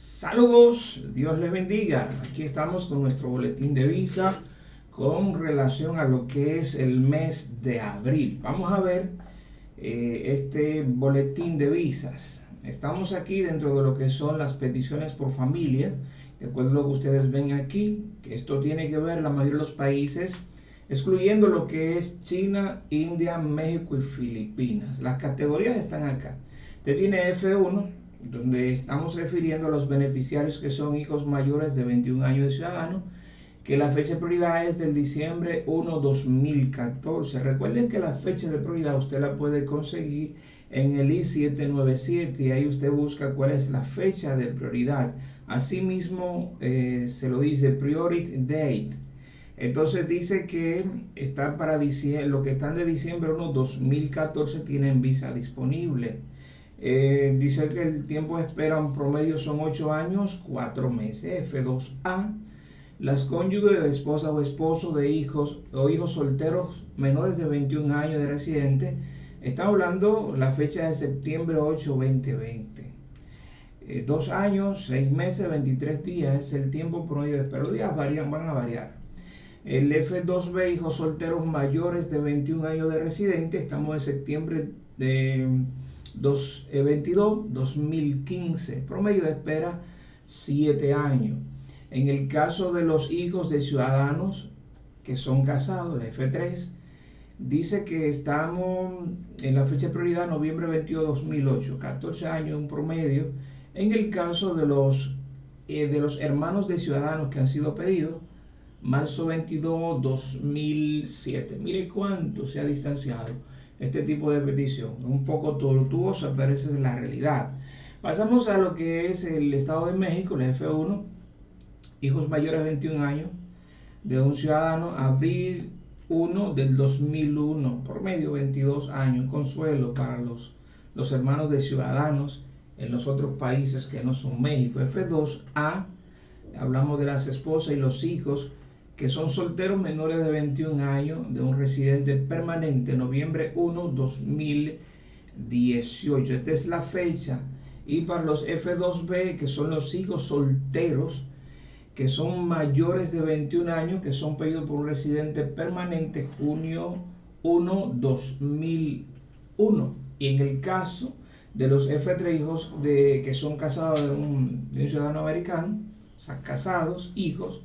Saludos, Dios les bendiga. Aquí estamos con nuestro boletín de visa con relación a lo que es el mes de abril. Vamos a ver eh, este boletín de visas. Estamos aquí dentro de lo que son las peticiones por familia. De acuerdo a lo que ustedes ven aquí, que esto tiene que ver la mayoría de los países, excluyendo lo que es China, India, México y Filipinas. Las categorías están acá. Usted tiene F1, donde estamos refiriendo a los beneficiarios que son hijos mayores de 21 años de ciudadano, que la fecha de prioridad es del diciembre 1, 2014. Recuerden que la fecha de prioridad usted la puede conseguir en el I-797 y ahí usted busca cuál es la fecha de prioridad. Asimismo, eh, se lo dice Priority Date. Entonces dice que están para diciembre, lo que están de diciembre 1, 2014 tienen visa disponible. Eh, dice que el tiempo de espera en promedio son 8 años, 4 meses. F2A. Las cónyuges, esposa o esposo de hijos o hijos solteros menores de 21 años de residente. Está hablando la fecha de septiembre 8, 2020. Eh, dos años, 6 meses, 23 días es el tiempo promedio de espera. Los días varían, van a variar. El F2B, hijos solteros mayores de 21 años de residente. Estamos en septiembre de 2022, 2015. Eh, Promedio de espera 7 años. En el caso de los hijos de ciudadanos que son casados, la F3, dice que estamos en la fecha de prioridad noviembre 22, 2008, 14 años un promedio. En el caso de los, eh, de los hermanos de ciudadanos que han sido pedidos, marzo 22, 2007. Mire cuánto se ha distanciado este tipo de petición. Un poco tortuosa, pero esa es la realidad. Pasamos a lo que es el Estado de México, el F1, hijos mayores de 21 años, de un ciudadano, abril 1 del 2001, por medio 22 años, consuelo para los, los hermanos de ciudadanos en los otros países que no son México. F2A, hablamos de las esposas y los hijos que son solteros menores de 21 años de un residente permanente, noviembre 1, 2018. Esta es la fecha. Y para los F2B, que son los hijos solteros, que son mayores de 21 años, que son pedidos por un residente permanente, junio 1, 2001. Y en el caso de los F3 hijos de, que son casados de un, de un ciudadano americano, o sea, casados, hijos,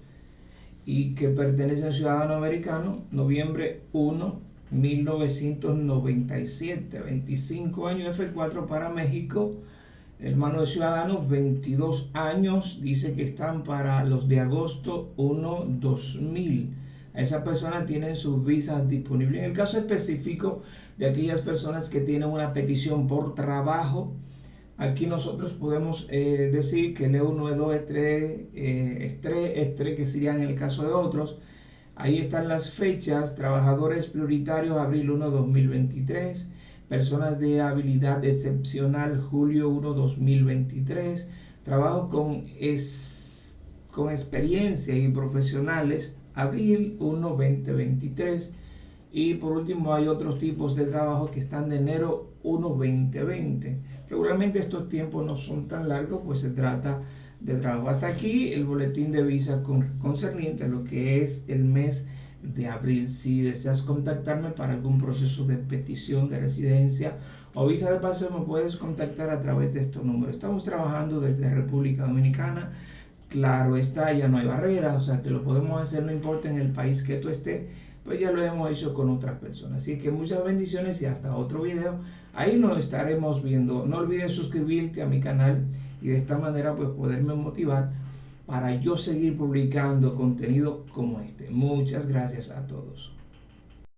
y que pertenece al ciudadano americano, noviembre 1, 1997, 25 años F4 para México, hermano de ciudadanos, 22 años, dice que están para los de agosto 1, 2000. A esa persona tienen sus visas disponibles. En el caso específico de aquellas personas que tienen una petición por trabajo, Aquí nosotros podemos eh, decir que el E1, E2, E3, E3, E3, que serían en el caso de otros. Ahí están las fechas, trabajadores prioritarios, abril 1, 2023, personas de habilidad excepcional, julio 1, 2023, trabajo con, es, con experiencia y profesionales, abril 1, 2023. Y por último hay otros tipos de trabajo que están de enero 1, 2020. Regularmente estos tiempos no son tan largos, pues se trata de trabajo. Hasta aquí el boletín de visa concerniente a lo que es el mes de abril. Si deseas contactarme para algún proceso de petición de residencia o visa de paseo, me puedes contactar a través de estos números. Estamos trabajando desde República Dominicana. Claro está, ya no hay barreras, o sea que lo podemos hacer, no importa en el país que tú estés pues ya lo hemos hecho con otras personas. Así que muchas bendiciones y hasta otro video. Ahí nos estaremos viendo. No olvides suscribirte a mi canal y de esta manera pues poderme motivar para yo seguir publicando contenido como este. Muchas gracias a todos.